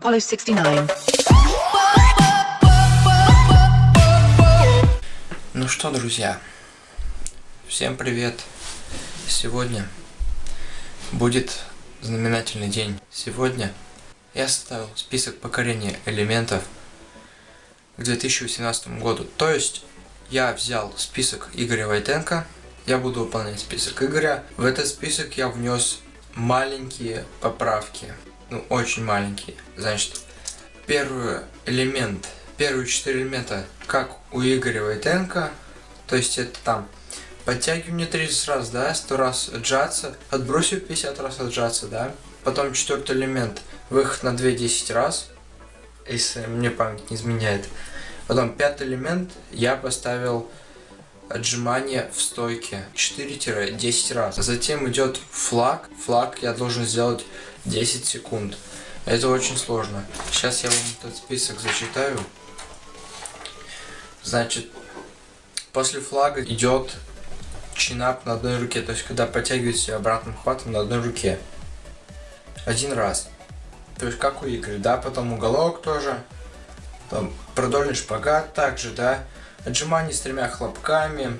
Apollo 69. Ну что, друзья, всем привет! Сегодня будет знаменательный день. Сегодня я составил список покорения элементов к 2018 году. То есть я взял список Игоря Войтенко, я буду выполнять список Игоря. В этот список я внес маленькие поправки ну, очень маленький. Значит, первый элемент, первые четыре элемента, как у Игоря Войтенко, то есть это там подтягивание 30 раз, да, 100 раз отжаться, отбросив 50 раз отжаться, да. Потом четвертый элемент, выход на 2 10 раз, если мне память не изменяет. Потом пятый элемент я поставил отжимание в стойке 4-10 раз. Затем идет флаг. Флаг я должен сделать 10 секунд. Это очень сложно. Сейчас я вам этот список зачитаю. Значит, после флага идет чинап на одной руке. То есть, когда подтягиваете обратным хватом на одной руке. Один раз. То есть, как у игры, да? Потом уголок тоже. Там продольный шпагат также, да? Отжимание с тремя хлопками.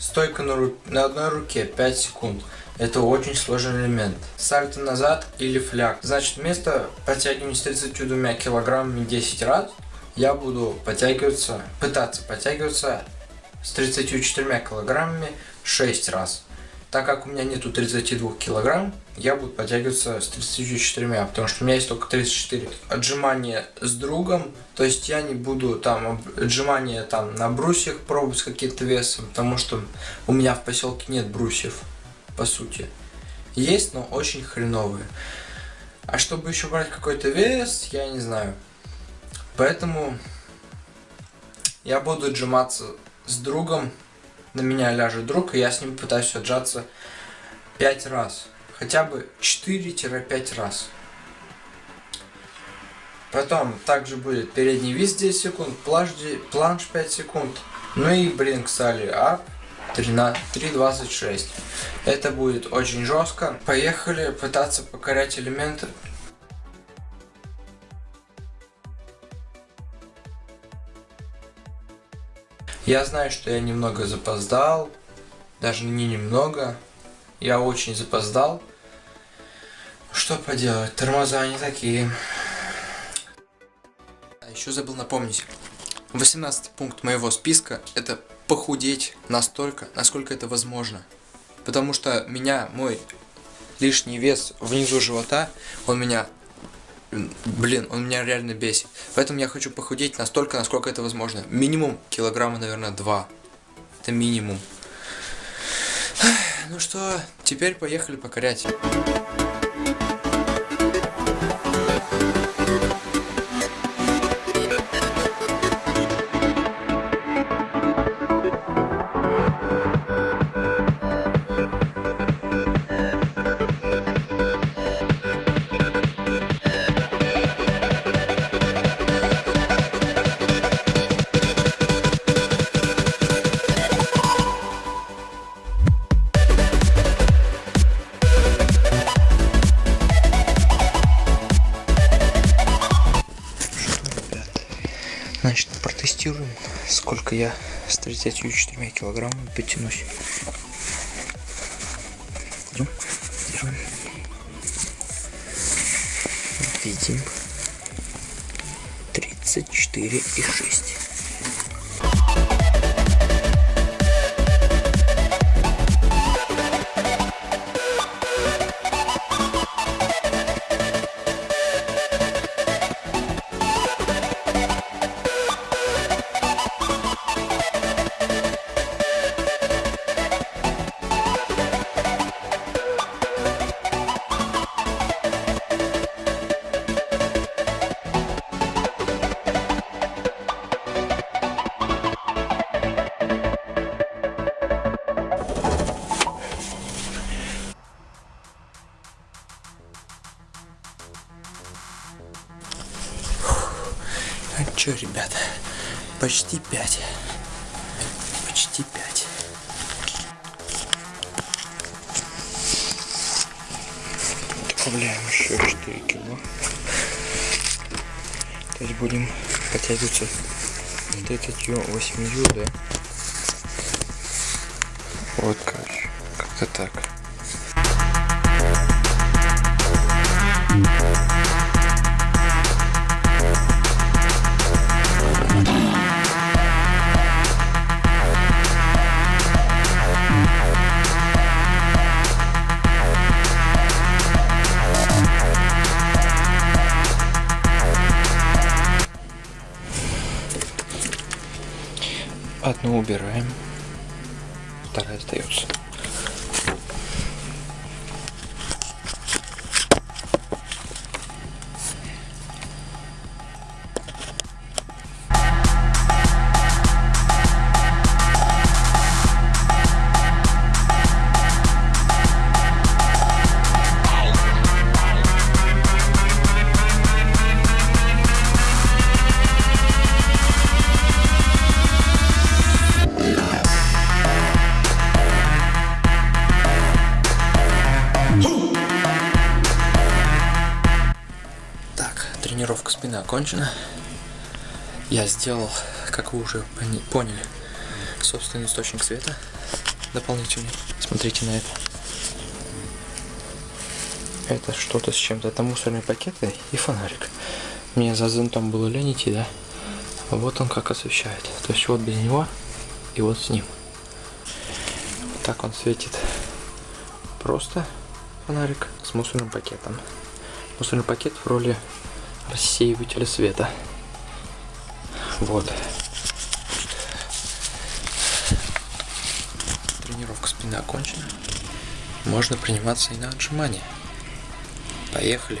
Стойка на, ру... на одной руке 5 секунд. Это очень сложный элемент. Сальто назад или фляг. Значит, вместо подтягивания с 32 килограммами 10 раз, я буду подтягиваться, пытаться подтягиваться с 34 килограммами 6 раз. Так как у меня нету 32 килограмм, я буду подтягиваться с 34, потому что у меня есть только 34. Отжимание с другом, то есть я не буду там отжимания там на брусьях пробовать какие-то весом, потому что у меня в поселке нет брусьев по сути. Есть, но очень хреновые. А чтобы еще брать какой-то вес, я не знаю. Поэтому я буду отжиматься с другом. На меня ляжет друг, и я с ним пытаюсь отжаться 5 раз. Хотя бы 4-5 раз. Потом также будет передний вис 10 секунд, планш, планш 5 секунд. Ну и блин, кстати, ап 3.26. Это будет очень жестко. Поехали пытаться покорять элементы. Я знаю, что я немного запоздал. Даже не немного. Я очень запоздал. Что поделать, тормоза они такие. А еще забыл напомнить. 18 пункт моего списка это похудеть настолько, насколько это возможно. Потому что меня, мой лишний вес внизу живота, он меня, блин, он меня реально бесит. Поэтому я хочу похудеть настолько, насколько это возможно. Минимум килограмма, наверное, два. Это минимум. Ну что, теперь поехали покорять. Значит, протестируем, сколько я с 34 килограммами потянусь. Идем, держим. Видим. 34 Че, ребята, почти 5. Почти 5. Добавляем еще 4 кило. То есть будем подтягиваться 38 да? Вот, короче, как-то так. Одну убираем, вторая остается. Окончена. Я сделал, как вы уже поняли, собственный источник света дополнительный. Смотрите на это. Это что-то с чем-то. Это мусорные пакеты и фонарик. Мне за зонтом было лень идти, да? Вот он как освещает. То есть вот без него и вот с ним. Вот так он светит. Просто фонарик с мусорным пакетом. Мусорный пакет в роли рассеивателя света. Вот. Тренировка спины окончена. Можно приниматься и на отжимания. Поехали.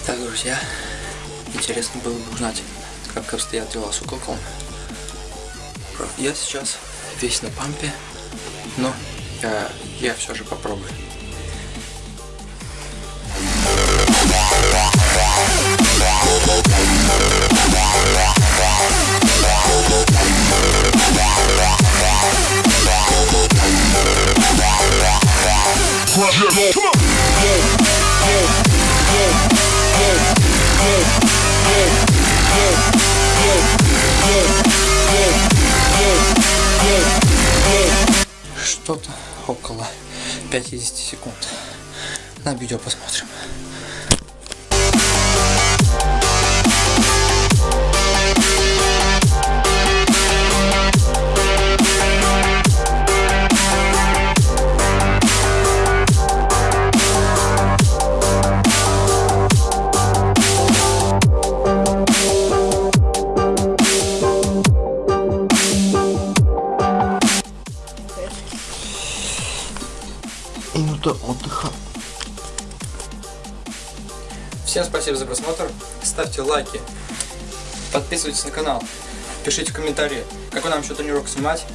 Итак, друзья, интересно было бы узнать, как обстоят дела с уколком. Я сейчас весь на пампе, но я, я все же попробую. Около 50 секунд. На видео посмотрим. Минута отдыха. Всем спасибо за просмотр. Ставьте лайки. Подписывайтесь на канал. Пишите в комментарии, какой нам еще тренировку снимать.